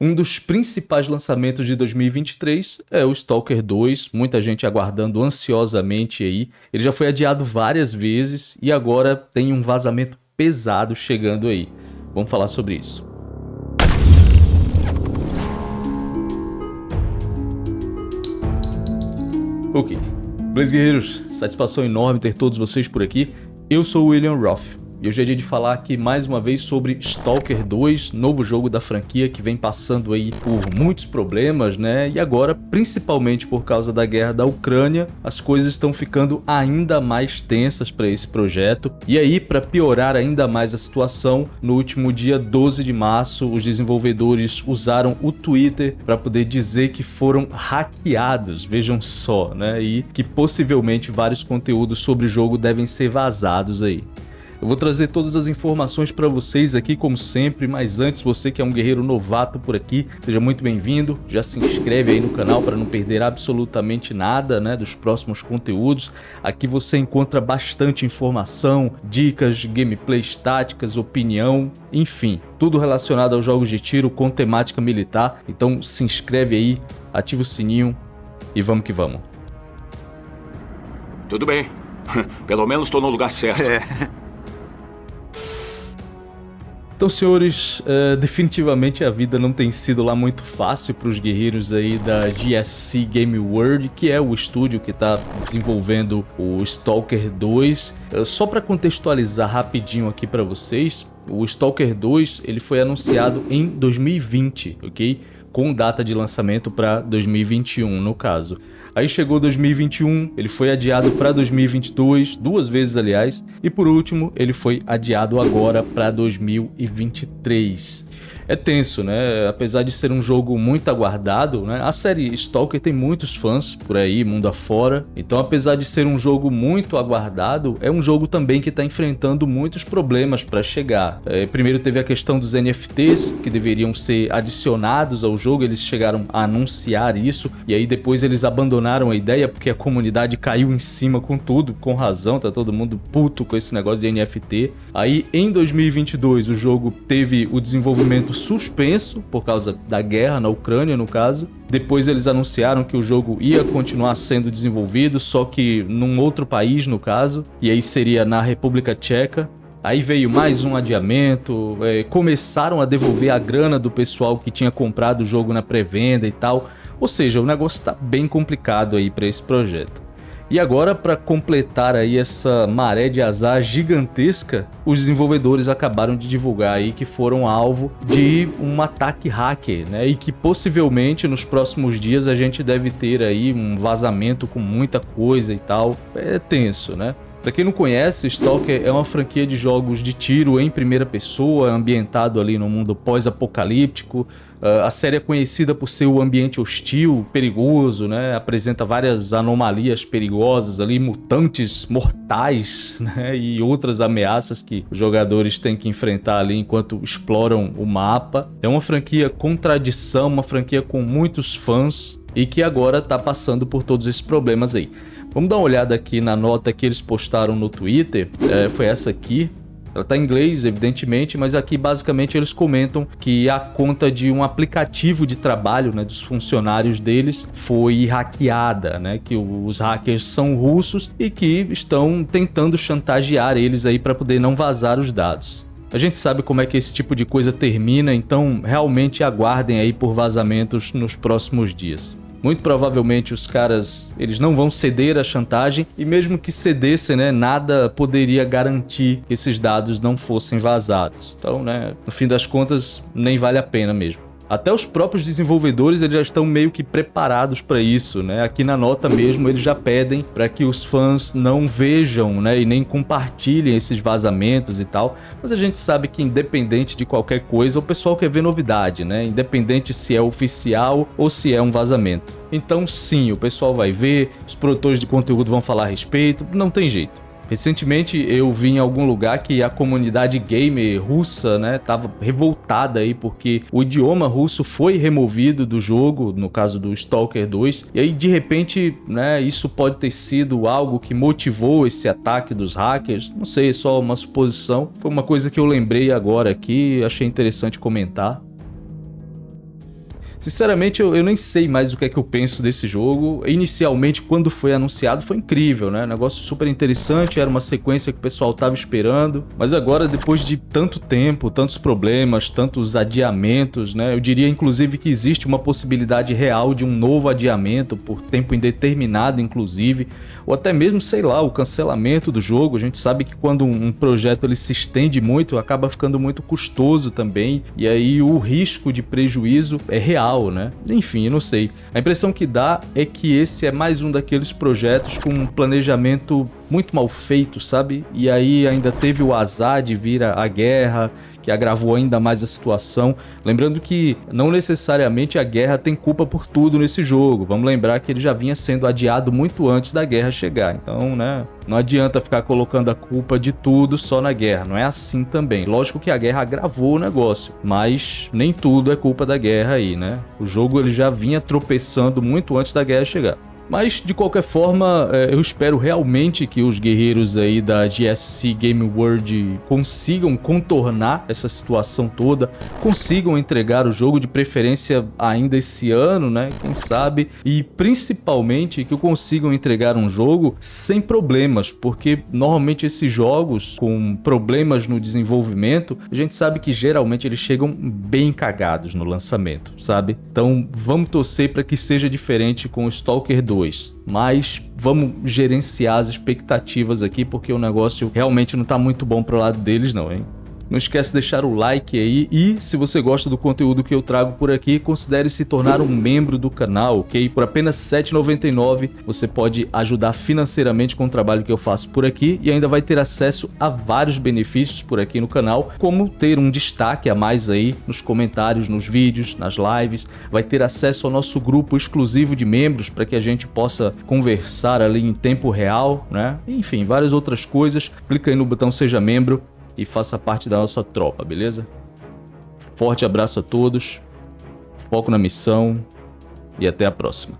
Um dos principais lançamentos de 2023 é o Stalker 2, muita gente aguardando ansiosamente aí. Ele já foi adiado várias vezes e agora tem um vazamento pesado chegando aí. Vamos falar sobre isso. Ok. Blaze Guerreiros, satisfação enorme ter todos vocês por aqui. Eu sou o William Roth e hoje é dia de falar aqui mais uma vez sobre Stalker 2, novo jogo da franquia que vem passando aí por muitos problemas, né? E agora, principalmente por causa da guerra da Ucrânia, as coisas estão ficando ainda mais tensas para esse projeto. E aí, para piorar ainda mais a situação, no último dia 12 de março, os desenvolvedores usaram o Twitter para poder dizer que foram hackeados, vejam só, né? E que possivelmente vários conteúdos sobre o jogo devem ser vazados aí. Eu vou trazer todas as informações para vocês aqui, como sempre, mas antes, você que é um guerreiro novato por aqui, seja muito bem-vindo. Já se inscreve aí no canal para não perder absolutamente nada né, dos próximos conteúdos. Aqui você encontra bastante informação, dicas, gameplays táticas, opinião, enfim, tudo relacionado aos jogos de tiro com temática militar. Então se inscreve aí, ativa o sininho e vamos que vamos. Tudo bem. Pelo menos estou no lugar certo. É. Então, senhores, uh, definitivamente a vida não tem sido lá muito fácil para os guerreiros aí da GSC Game World, que é o estúdio que está desenvolvendo o Stalker 2. Uh, eh, só para contextualizar rapidinho aqui para vocês, o Stalker 2 ele foi anunciado em 2020, ok? Com data de lançamento para 2021, no caso. Aí chegou 2021, ele foi adiado para 2022, duas vezes aliás, e por último, ele foi adiado agora para 2023 é tenso, né? Apesar de ser um jogo muito aguardado, né? A série Stalker tem muitos fãs por aí, mundo afora. Então, apesar de ser um jogo muito aguardado, é um jogo também que está enfrentando muitos problemas para chegar. É, primeiro teve a questão dos NFTs, que deveriam ser adicionados ao jogo, eles chegaram a anunciar isso, e aí depois eles abandonaram a ideia porque a comunidade caiu em cima com tudo, com razão, tá todo mundo puto com esse negócio de NFT. Aí, em 2022, o jogo teve o desenvolvimento suspenso por causa da guerra na Ucrânia, no caso. Depois eles anunciaram que o jogo ia continuar sendo desenvolvido, só que num outro país, no caso, e aí seria na República Tcheca. Aí veio mais um adiamento, é, começaram a devolver a grana do pessoal que tinha comprado o jogo na pré-venda e tal. Ou seja, o negócio está bem complicado aí para esse projeto. E agora, para completar aí essa maré de azar gigantesca, os desenvolvedores acabaram de divulgar aí que foram alvo de um ataque hacker, né? E que possivelmente nos próximos dias a gente deve ter aí um vazamento com muita coisa e tal. É tenso, né? Para quem não conhece, Stalker é uma franquia de jogos de tiro em primeira pessoa, ambientado ali no mundo pós-apocalíptico. Uh, a série é conhecida por ser um ambiente hostil, perigoso, né? apresenta várias anomalias perigosas ali, mutantes mortais né? e outras ameaças que os jogadores têm que enfrentar ali enquanto exploram o mapa. É uma franquia com tradição, uma franquia com muitos fãs e que agora está passando por todos esses problemas aí. Vamos dar uma olhada aqui na nota que eles postaram no Twitter, é, foi essa aqui. Ela está em inglês, evidentemente, mas aqui basicamente eles comentam que a conta de um aplicativo de trabalho né, dos funcionários deles foi hackeada, né, que os hackers são russos e que estão tentando chantagear eles aí para poder não vazar os dados. A gente sabe como é que esse tipo de coisa termina, então realmente aguardem aí por vazamentos nos próximos dias. Muito provavelmente os caras, eles não vão ceder à chantagem e mesmo que cedessem, né, nada poderia garantir que esses dados não fossem vazados. Então, né, no fim das contas, nem vale a pena mesmo. Até os próprios desenvolvedores eles já estão meio que preparados para isso, né? Aqui na nota mesmo eles já pedem para que os fãs não vejam, né, e nem compartilhem esses vazamentos e tal. Mas a gente sabe que independente de qualquer coisa, o pessoal quer ver novidade, né? Independente se é oficial ou se é um vazamento. Então sim, o pessoal vai ver, os produtores de conteúdo vão falar a respeito, não tem jeito. Recentemente eu vi em algum lugar que a comunidade gamer russa, né, revoltada aí porque o idioma russo foi removido do jogo, no caso do Stalker 2, e aí de repente, né, isso pode ter sido algo que motivou esse ataque dos hackers, não sei, é só uma suposição. Foi uma coisa que eu lembrei agora aqui, achei interessante comentar. Sinceramente, eu, eu, nem sei mais o que é que eu penso desse jogo. Inicialmente, quando foi anunciado, foi incrível, né? Negócio super interessante, era uma sequência que o pessoal tava esperando. Mas agora, depois de tanto tempo, tantos problemas, tantos adiamentos, né? Eu diria, inclusive, que existe uma possibilidade real de um novo adiamento por tempo indeterminado, inclusive. Ou até mesmo, sei lá, o cancelamento do jogo. A gente sabe que quando um projeto ele se estende muito, acaba ficando muito custoso também. E aí o risco de prejuízo é real, né? Enfim, eu não sei. A impressão que dá é que esse é mais um daqueles projetos com um planejamento muito mal feito, sabe? E aí ainda teve o azar de vir a guerra que agravou ainda mais a situação. Lembrando que não necessariamente a guerra tem culpa por tudo nesse jogo. Vamos lembrar que ele já vinha sendo adiado muito antes da guerra chegar. Então, né, não adianta ficar colocando a culpa de tudo só na guerra. Não é assim também. Lógico que a guerra agravou o negócio, mas nem tudo é culpa da guerra aí, né? O jogo ele já vinha tropeçando muito antes da guerra chegar. Mas, de qualquer forma, é, eu espero realmente que os guerreiros aí da GSC Game World consigam contornar essa situação toda, consigam entregar o jogo de preferência ainda esse ano, né? Quem sabe? E principalmente que consigam entregar um jogo sem problemas, porque normalmente esses jogos com problemas no desenvolvimento, a gente sabe que geralmente eles chegam bem cagados no lançamento, sabe? Então vamos torcer para que seja diferente com o Stalker 2 2. Mas vamos gerenciar as expectativas aqui, porque o negócio realmente não está muito bom pro lado deles não, hein? Não esquece de deixar o like aí e se você gosta do conteúdo que eu trago por aqui, considere se tornar um membro do canal, ok? Por apenas R$ 7,99 você pode ajudar financeiramente com o trabalho que eu faço por aqui e ainda vai ter acesso a vários benefícios por aqui no canal, como ter um destaque a mais aí nos comentários, nos vídeos, nas lives, vai ter acesso ao nosso grupo exclusivo de membros para que a gente possa conversar ali em tempo real, né? Enfim, várias outras coisas. Clica aí no botão seja membro e faça parte da nossa tropa, beleza? Forte abraço a todos, foco na missão e até a próxima.